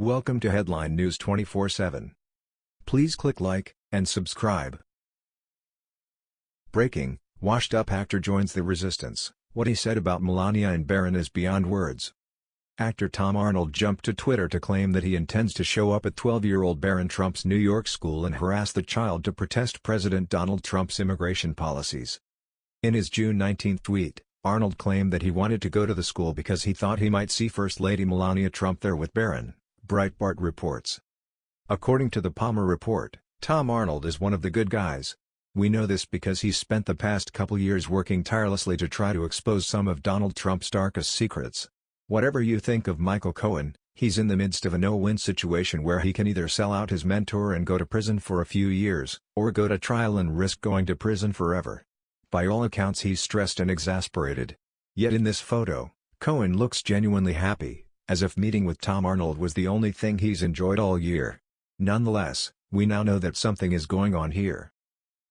Welcome to Headline News 24/7. Please click like and subscribe. Breaking: Washed-up actor joins the resistance. What he said about Melania and Barron is beyond words. Actor Tom Arnold jumped to Twitter to claim that he intends to show up at 12-year-old Barron Trump's New York school and harass the child to protest President Donald Trump's immigration policies. In his June 19 tweet, Arnold claimed that he wanted to go to the school because he thought he might see First Lady Melania Trump there with Barron, Breitbart reports. According to the Palmer report, Tom Arnold is one of the good guys. We know this because he's spent the past couple years working tirelessly to try to expose some of Donald Trump's darkest secrets. Whatever you think of Michael Cohen, he's in the midst of a no-win situation where he can either sell out his mentor and go to prison for a few years, or go to trial and risk going to prison forever. By all accounts he's stressed and exasperated. Yet in this photo, Cohen looks genuinely happy, as if meeting with Tom Arnold was the only thing he's enjoyed all year. Nonetheless, we now know that something is going on here.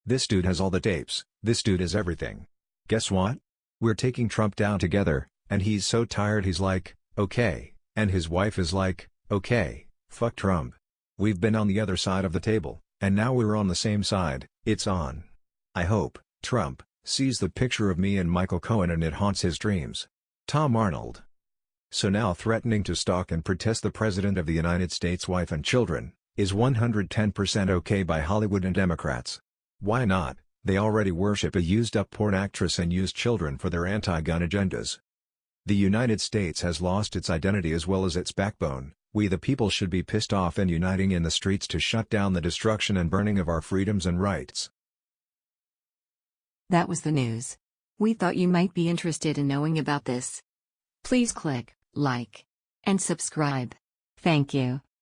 This dude has all the tapes, this dude is everything. Guess what? We're taking Trump down together, and he's so tired he's like, okay, and his wife is like, okay, fuck Trump. We've been on the other side of the table, and now we're on the same side, it's on. I hope, Trump, sees the picture of me and Michael Cohen and it haunts his dreams. Tom Arnold. So now threatening to stalk and protest the President of the United States' wife and children, is 110% okay by Hollywood and Democrats. Why not, they already worship a used-up porn actress and use children for their anti-gun agendas. The United States has lost its identity as well as its backbone, we the people should be pissed off and uniting in the streets to shut down the destruction and burning of our freedoms and rights. That was the news. We thought you might be interested in knowing about this. Please click like and subscribe. Thank you.